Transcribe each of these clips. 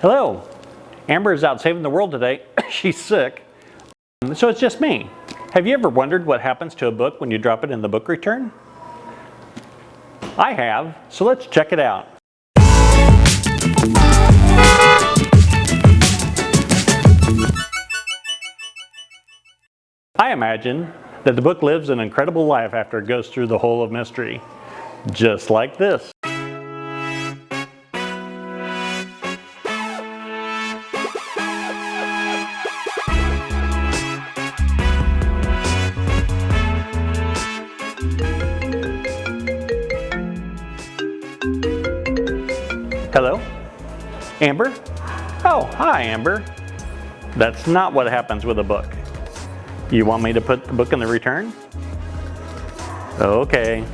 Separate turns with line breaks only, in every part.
Hello. Amber is out saving the world today. She's sick. Um, so it's just me. Have you ever wondered what happens to a book when you drop it in the book return? I have, so let's check it out. I imagine that the book lives an incredible life after it goes through the hole of mystery. Just like this. Hello? Amber? Oh, hi Amber. That's not what happens with a book. You want me to put the book in the return? Okay.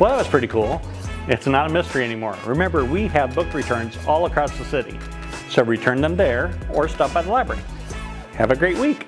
Well, that was pretty cool. It's not a mystery anymore. Remember, we have book returns all across the city. So return them there or stop by the library. Have a great week.